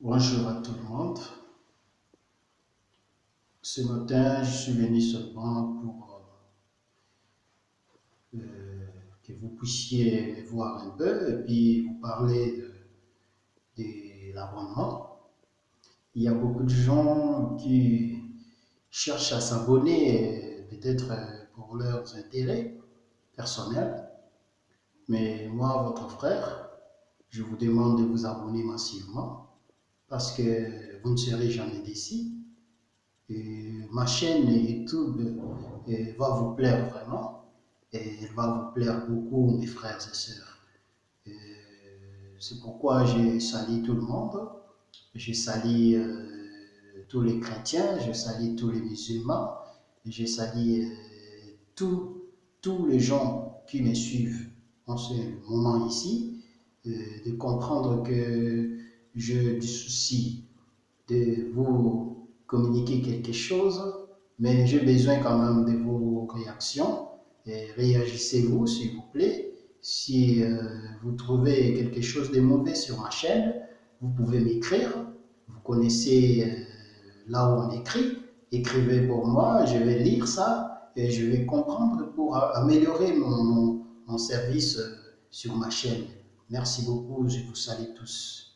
Bonjour à tout le monde. Ce matin, je suis venu seulement pour euh, que vous puissiez voir un peu et puis vous parler de, de l'abonnement. Il y a beaucoup de gens qui cherchent à s'abonner, peut-être pour leurs intérêts personnels. Mais moi, votre frère, je vous demande de vous abonner massivement parce que vous ne serez jamais déçus. ma chaîne YouTube euh, va vous plaire vraiment et elle va vous plaire beaucoup, mes frères et sœurs. Euh, c'est pourquoi je salue tout le monde. Je salue euh, tous les chrétiens, je salue tous les musulmans, je salue tous les gens qui me suivent en ce moment ici, de comprendre que j'ai du souci de vous communiquer quelque chose, mais j'ai besoin quand même de vos réactions. Réagissez-vous, s'il vous plaît. Si euh, vous trouvez quelque chose de mauvais sur ma chaîne, vous pouvez m'écrire. Vous connaissez euh, là où on écrit. Écrivez pour moi, je vais lire ça et je vais comprendre pour améliorer mon, mon service euh, sur ma chaîne. Merci beaucoup, je vous salue tous.